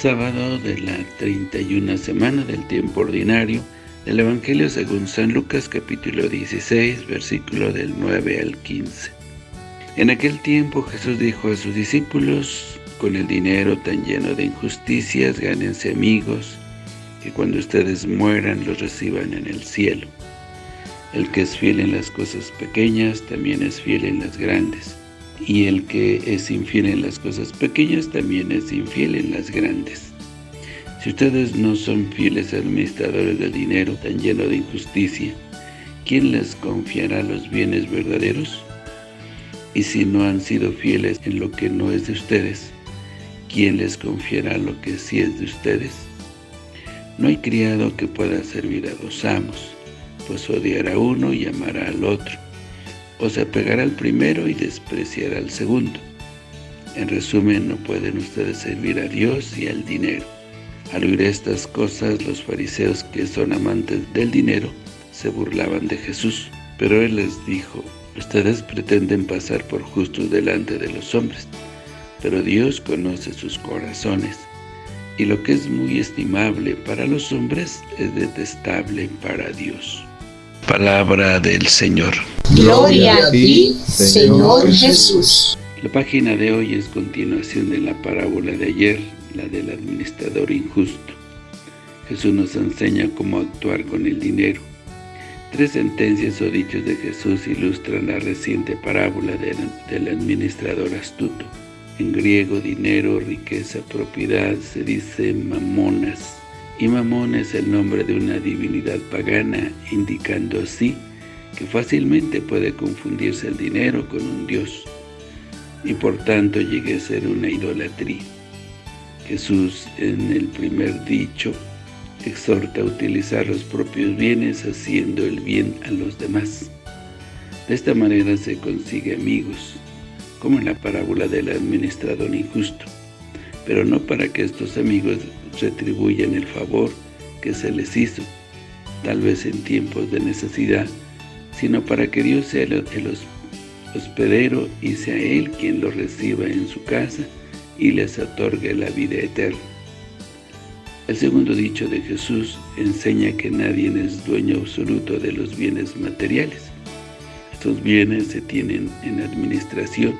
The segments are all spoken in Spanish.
Sábado de la 31 semana del tiempo ordinario del Evangelio según San Lucas capítulo 16, versículo del 9 al 15. En aquel tiempo Jesús dijo a sus discípulos, con el dinero tan lleno de injusticias, gánense amigos, que cuando ustedes mueran los reciban en el cielo. El que es fiel en las cosas pequeñas, también es fiel en las grandes. Y el que es infiel en las cosas pequeñas, también es infiel en las grandes. Si ustedes no son fieles administradores del dinero tan lleno de injusticia, ¿quién les confiará los bienes verdaderos? Y si no han sido fieles en lo que no es de ustedes, ¿quién les confiará lo que sí es de ustedes? No hay criado que pueda servir a dos amos, pues odiará a uno y amará al otro, o se apegará al primero y despreciará al segundo. En resumen, no pueden ustedes servir a Dios y al dinero. Al oír estas cosas, los fariseos que son amantes del dinero, se burlaban de Jesús. Pero Él les dijo, Ustedes pretenden pasar por justos delante de los hombres, pero Dios conoce sus corazones, y lo que es muy estimable para los hombres es detestable para Dios. Palabra del Señor. Gloria a ti, Señor Jesús. La página de hoy es continuación de la parábola de ayer, la del administrador injusto. Jesús nos enseña cómo actuar con el dinero. Tres sentencias o dichos de Jesús ilustran la reciente parábola del, administrador astuto. En griego, dinero, riqueza, propiedad, se dice mamonas. Y mamón es el nombre de una divinidad pagana, indicando así que fácilmente puede confundirse el dinero con un dios, y por tanto llegue a ser una idolatría. Jesús, en el primer dicho, exhorta a utilizar los propios bienes haciendo el bien a los demás. De esta manera se consigue amigos, como en la parábola del administrador injusto, pero no para que estos amigos retribuyan el favor que se les hizo, tal vez en tiempos de necesidad, sino para que Dios sea el hospedero y sea Él quien los reciba en su casa y les otorgue la vida eterna. El segundo dicho de Jesús enseña que nadie es dueño absoluto de los bienes materiales. Estos bienes se tienen en administración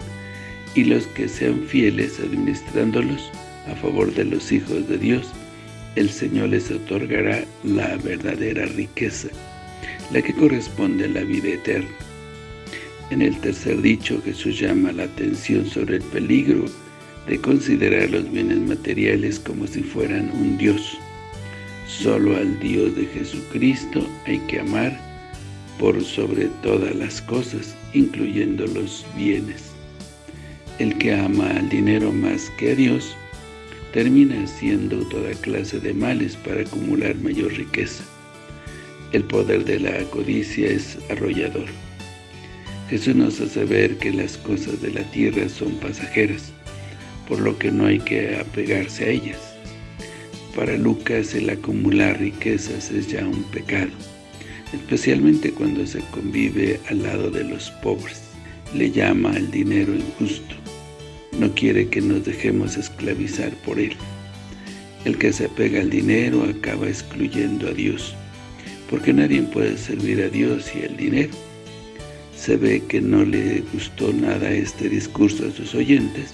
y los que sean fieles administrándolos a favor de los hijos de Dios, el Señor les otorgará la verdadera riqueza, la que corresponde a la vida eterna. En el tercer dicho, Jesús llama la atención sobre el peligro de considerar los bienes materiales como si fueran un Dios. Solo al Dios de Jesucristo hay que amar por sobre todas las cosas, incluyendo los bienes. El que ama al dinero más que a Dios, termina haciendo toda clase de males para acumular mayor riqueza. El poder de la codicia es arrollador. Jesús nos hace ver que las cosas de la tierra son pasajeras, por lo que no hay que apegarse a ellas. Para Lucas el acumular riquezas es ya un pecado, especialmente cuando se convive al lado de los pobres. Le llama al dinero injusto. No quiere que nos dejemos esclavizar por él. El que se apega al dinero acaba excluyendo a Dios, porque nadie puede servir a Dios y al dinero. Se ve que no le gustó nada este discurso a sus oyentes,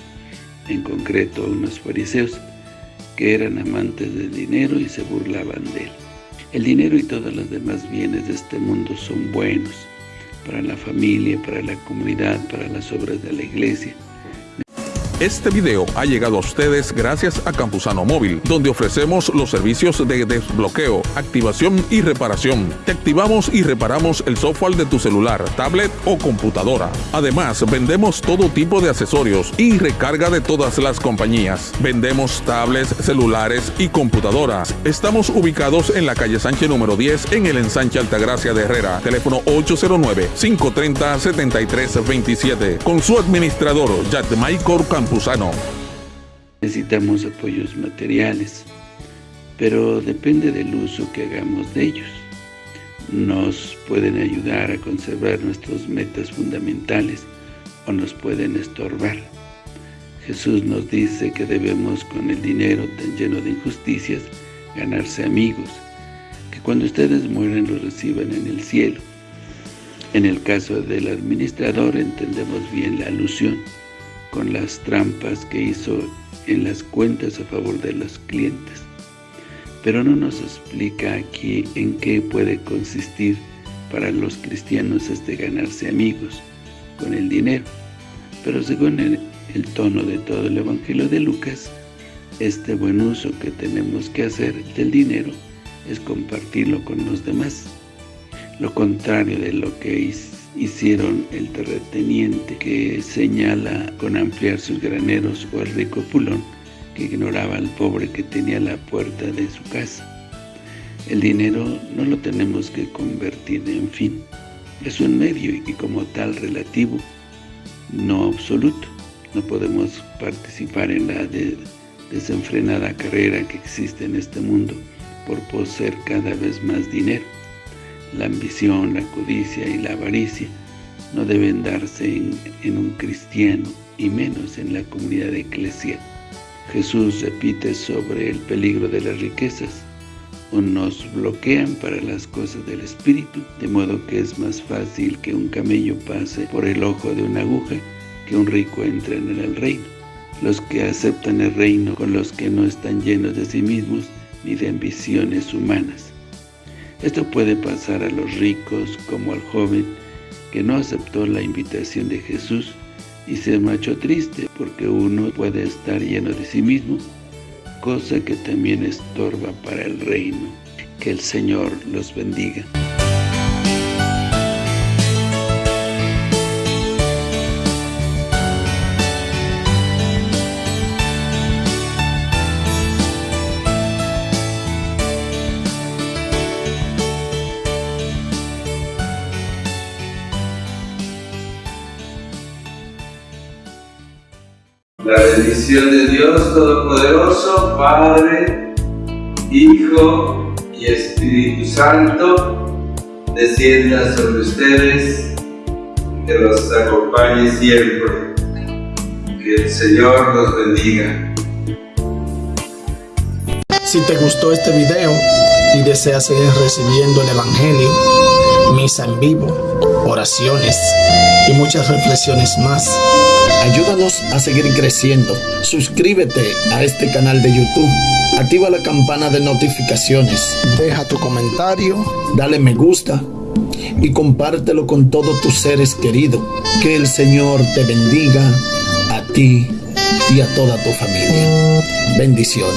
en concreto a unos fariseos, que eran amantes del dinero y se burlaban de él. El dinero y todos los demás bienes de este mundo son buenos para la familia, para la comunidad, para las obras de la iglesia, este video ha llegado a ustedes gracias a Campusano Móvil, donde ofrecemos los servicios de desbloqueo, activación y reparación. Te activamos y reparamos el software de tu celular, tablet o computadora. Además, vendemos todo tipo de accesorios y recarga de todas las compañías. Vendemos tablets, celulares y computadoras. Estamos ubicados en la calle Sánchez número 10 en el ensanche Altagracia de Herrera. Teléfono 809-530-7327. Con su administrador, Jack Michael Necesitamos apoyos materiales, pero depende del uso que hagamos de ellos. Nos pueden ayudar a conservar nuestras metas fundamentales o nos pueden estorbar. Jesús nos dice que debemos con el dinero tan lleno de injusticias ganarse amigos, que cuando ustedes mueren los reciban en el cielo. En el caso del administrador entendemos bien la alusión con las trampas que hizo en las cuentas a favor de los clientes. Pero no nos explica aquí en qué puede consistir para los cristianos este ganarse amigos con el dinero. Pero según el, tono de todo el Evangelio de Lucas, este buen uso que tenemos que hacer del dinero es compartirlo con los demás. Lo contrario de lo que hicieron el terrateniente que señala con ampliar sus graneros o el rico pulón que ignoraba al pobre que tenía la puerta de su casa. El dinero no lo tenemos que convertir en fin, es un medio y como tal relativo, no absoluto. No podemos participar en la desenfrenada carrera que existe en este mundo por poseer cada vez más dinero. La ambición, la codicia y la avaricia no deben darse en, un cristiano y menos en la comunidad eclesial. Jesús repite sobre el peligro de las riquezas, o nos bloquean para las cosas del Espíritu, de modo que es más fácil que un camello pase por el ojo de una aguja que un rico entre en el reino. Los que aceptan el reino con los que no están llenos de sí mismos ni de ambiciones humanas. Esto puede pasar a los ricos como al joven que no aceptó la invitación de Jesús y se marchó triste porque uno puede estar lleno de sí mismo, cosa que también estorba para el reino. Que el Señor los bendiga. La bendición de Dios Todopoderoso, Padre, Hijo y Espíritu Santo, descienda sobre ustedes, que los acompañe siempre. Que el Señor los bendiga. Si te gustó este video y deseas seguir recibiendo el Evangelio, misa en vivo, oraciones y muchas reflexiones más, Ayúdanos a seguir creciendo. Suscríbete a este canal de YouTube. Activa la campana de notificaciones. Deja tu comentario. Dale me gusta. Y compártelo con todos tus seres queridos. Que el Señor te bendiga a ti y a toda tu familia. Bendiciones.